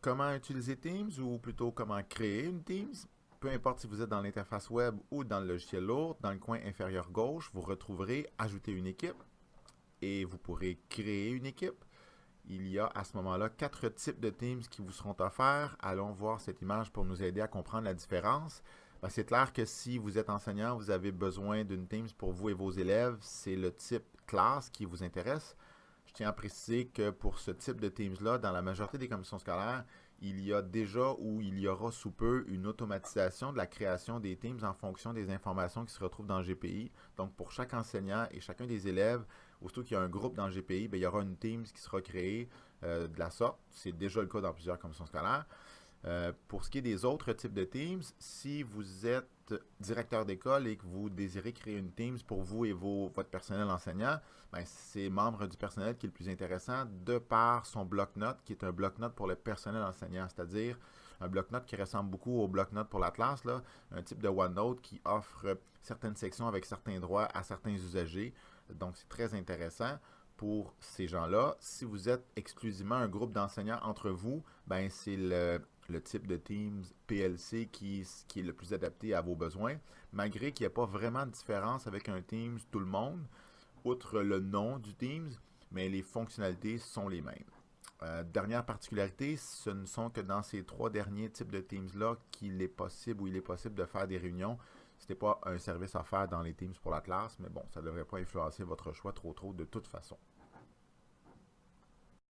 comment utiliser Teams ou plutôt comment créer une Teams. Peu importe si vous êtes dans l'interface web ou dans le logiciel lourd, dans le coin inférieur gauche, vous retrouverez Ajouter une équipe et vous pourrez créer une équipe. Il y a à ce moment-là quatre types de Teams qui vous seront offerts. Allons voir cette image pour nous aider à comprendre la différence. Ben, c'est clair que si vous êtes enseignant, vous avez besoin d'une Teams pour vous et vos élèves. C'est le type classe qui vous intéresse. Je tiens à préciser que pour ce type de Teams-là, dans la majorité des commissions scolaires, il y a déjà ou il y aura sous peu une automatisation de la création des Teams en fonction des informations qui se retrouvent dans le GPI. Donc, pour chaque enseignant et chacun des élèves, aussitôt qu'il y a un groupe dans le GPI, bien, il y aura une Teams qui sera créée euh, de la sorte. C'est déjà le cas dans plusieurs commissions scolaires. Euh, pour ce qui est des autres types de Teams, si vous êtes directeur d'école et que vous désirez créer une Teams pour vous et votre personnel enseignant, ben, c'est membre du personnel qui est le plus intéressant de par son bloc-notes, qui est un bloc-notes pour le personnel enseignant, c'est-à-dire un bloc-notes qui ressemble beaucoup au bloc-notes pour la classe, là, un type de OneNote qui offre certaines sections avec certains droits à certains usagers. Donc, c'est très intéressant pour ces gens-là. Si vous êtes exclusivement un groupe d'enseignants entre vous, ben c'est le, le type de Teams PLC qui, est le plus adapté à vos besoins, malgré qu'il n'y a pas vraiment de différence avec un Teams tout le monde, outre le nom du Teams, mais les fonctionnalités sont les mêmes. Euh, dernière particularité, ce ne sont que dans ces trois derniers types de Teams-là qu'il est possible ou il est possible de faire des réunions. Ce n'est pas un service à faire dans les Teams pour la classe, mais bon, ça ne devrait pas influencer votre choix trop trop de toute façon.